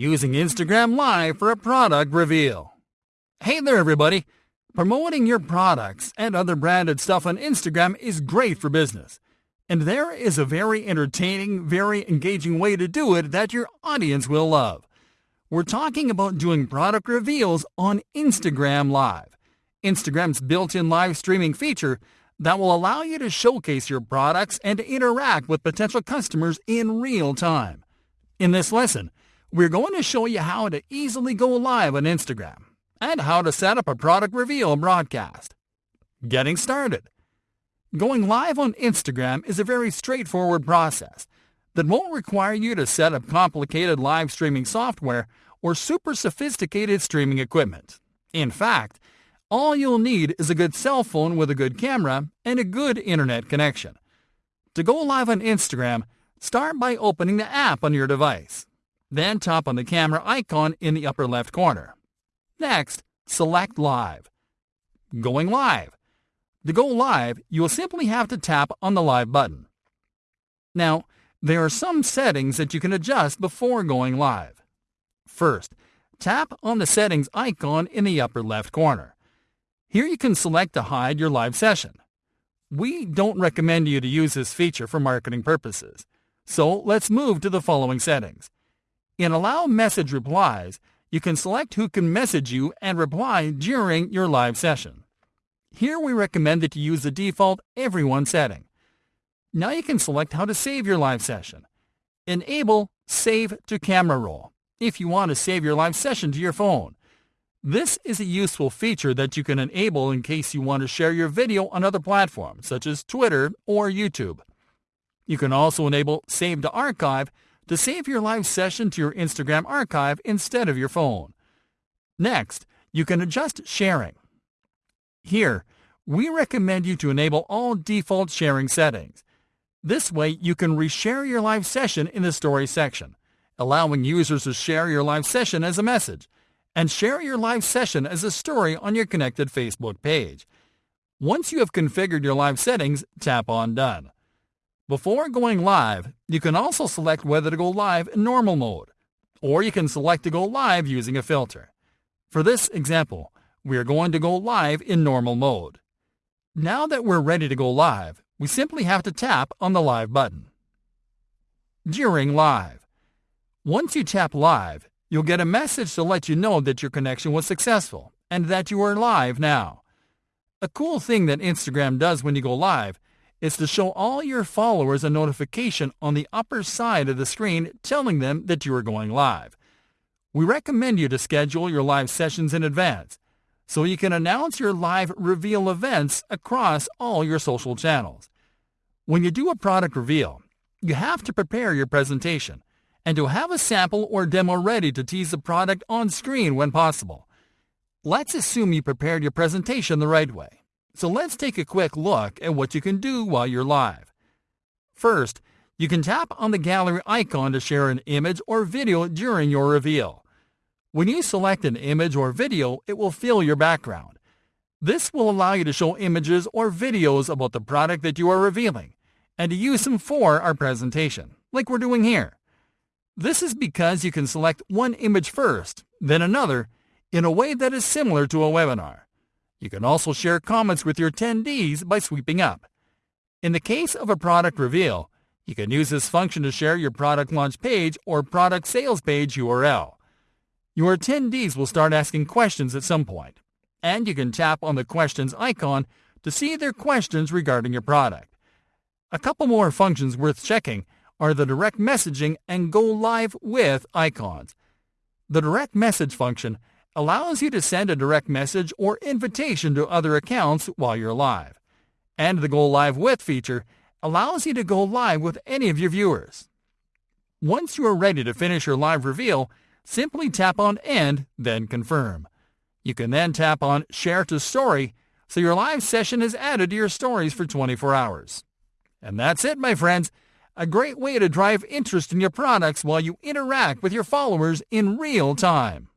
using Instagram Live for a product reveal. Hey there, everybody! Promoting your products and other branded stuff on Instagram is great for business. And there is a very entertaining, very engaging way to do it that your audience will love. We're talking about doing product reveals on Instagram Live. Instagram's built-in live streaming feature that will allow you to showcase your products and interact with potential customers in real time. In this lesson, we're going to show you how to easily go live on Instagram and how to set up a product reveal broadcast. Getting started. Going live on Instagram is a very straightforward process that won't require you to set up complicated live streaming software or super sophisticated streaming equipment. In fact, all you'll need is a good cell phone with a good camera and a good internet connection. To go live on Instagram, start by opening the app on your device. Then tap on the camera icon in the upper left corner. Next, select Live. Going live. To go live, you will simply have to tap on the Live button. Now, there are some settings that you can adjust before going live. First, tap on the settings icon in the upper left corner. Here you can select to hide your live session. We don't recommend you to use this feature for marketing purposes, so let's move to the following settings. In Allow Message Replies, you can select who can message you and reply during your live session. Here we recommend that you use the default Everyone setting. Now you can select how to save your live session. Enable Save to Camera Roll if you want to save your live session to your phone. This is a useful feature that you can enable in case you want to share your video on other platforms such as Twitter or YouTube. You can also enable Save to Archive to save your live session to your Instagram archive instead of your phone. Next, you can adjust sharing. Here, we recommend you to enable all default sharing settings. This way, you can reshare your live session in the story section, allowing users to share your live session as a message, and share your live session as a story on your connected Facebook page. Once you have configured your live settings, tap on Done. Before going live, you can also select whether to go live in normal mode, or you can select to go live using a filter. For this example, we are going to go live in normal mode. Now that we're ready to go live, we simply have to tap on the live button. During live. Once you tap live, you'll get a message to let you know that your connection was successful and that you are live now. A cool thing that Instagram does when you go live is to show all your followers a notification on the upper side of the screen telling them that you are going live. We recommend you to schedule your live sessions in advance so you can announce your live reveal events across all your social channels. When you do a product reveal, you have to prepare your presentation and to have a sample or demo ready to tease the product on screen when possible. Let's assume you prepared your presentation the right way. So let's take a quick look at what you can do while you're live. First, you can tap on the gallery icon to share an image or video during your reveal. When you select an image or video, it will fill your background. This will allow you to show images or videos about the product that you are revealing and to use them for our presentation, like we're doing here. This is because you can select one image first, then another, in a way that is similar to a webinar. You can also share comments with your attendees by sweeping up. In the case of a product reveal, you can use this function to share your product launch page or product sales page URL. Your attendees will start asking questions at some point, and you can tap on the questions icon to see their questions regarding your product. A couple more functions worth checking are the direct messaging and go live with icons. The direct message function allows you to send a direct message or invitation to other accounts while you're live. And the go live with feature allows you to go live with any of your viewers. Once you are ready to finish your live reveal, Simply tap on End, then Confirm. You can then tap on Share to Story so your live session is added to your stories for 24 hours. And that's it, my friends. A great way to drive interest in your products while you interact with your followers in real time.